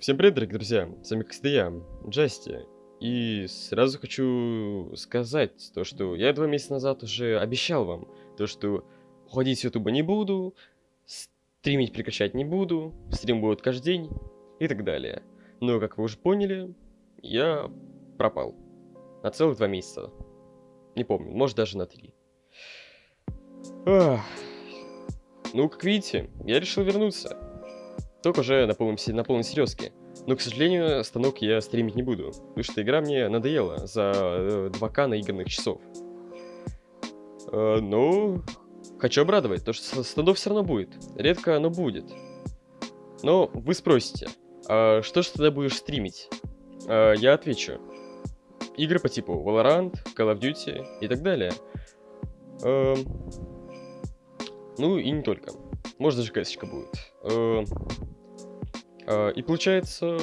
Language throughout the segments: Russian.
Всем привет, дорогие друзья! С вами, я, Джасти. И сразу хочу сказать то, что я два месяца назад уже обещал вам, то, что уходить с Ютуба не буду, стримить прекращать не буду, стрим будет каждый день и так далее. Но, как вы уже поняли, я пропал. На целых два месяца. Не помню, может даже на три. Ах. Ну, как видите, я решил вернуться. Только уже на полном, на полной серьезке. Но, к сожалению, станок я стримить не буду, потому что игра мне надоела за э, 2К наигранных часов. Э, ну, хочу обрадовать, то что станов все равно будет. Редко, но будет. Но вы спросите, а что же тогда будешь стримить? А, я отвечу. Игры по типу Valorant, Call of Duty и так далее. Эм, ну и не только. Может даже кэсочка будет. Э, э, И получается,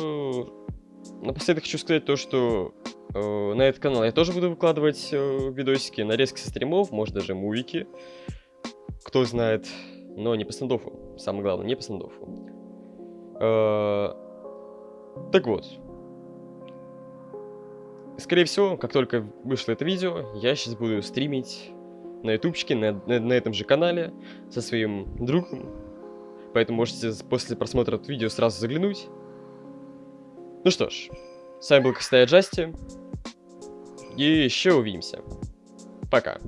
напоследок хочу сказать то, что э, на этот канал я тоже буду выкладывать э, видосики, нарезки со стримов, может даже мувики. Кто знает, но не по стендофу. Самое главное, не по стендофу. Э, Так вот. Скорее всего, как только вышло это видео, я сейчас буду стримить на ютубчике, на, на- на этом же канале, со своим другом. Поэтому можете после просмотра этого видео сразу заглянуть. Ну что ж, с вами был Костя Джасти. И еще увидимся. Пока.